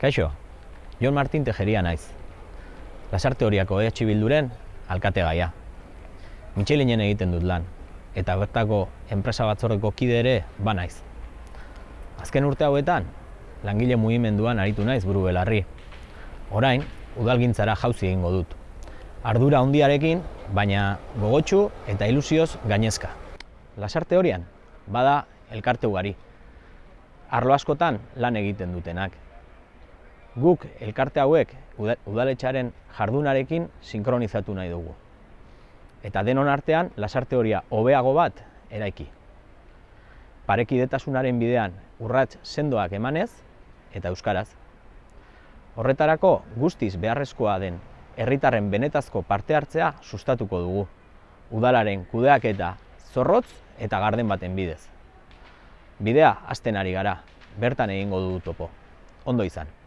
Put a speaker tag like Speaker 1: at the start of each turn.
Speaker 1: Kaixo, Jon Martin Tejeria naiz. Lasarte horiako EH Bilduren alkate gaia. Mitxelinen egiten dut lan, eta bertako enpresa batzordeko kide ere ba naiz. Azken urte hauetan, langile mugimenduan aritu naiz buru belarri. Orain, udalgintzara jauzi egingo dut. Ardura handiarekin, baina gogotsu eta ilusioz gainezka. Lasarte horian, bada elkarte ugari. Arlo askotan lan egiten dutenak. Guk elkarte hauek uda- udaletxearen jardunarekin sinkronizatu nahi dugu. Eta denon artean lasarte horia hobeago bat eraiki. Parekidetasunaren bidean urrats sendoak emanez eta euskaraz. Horretarako guztiz beharrezkoa den herritarren benetazko parte hartzea sustatuko dugu. Udalaren kudeaketa zorrotz eta garden baten bidez. Bidea hasten ari gara, bertan egingo dugu topo. Ondo izan.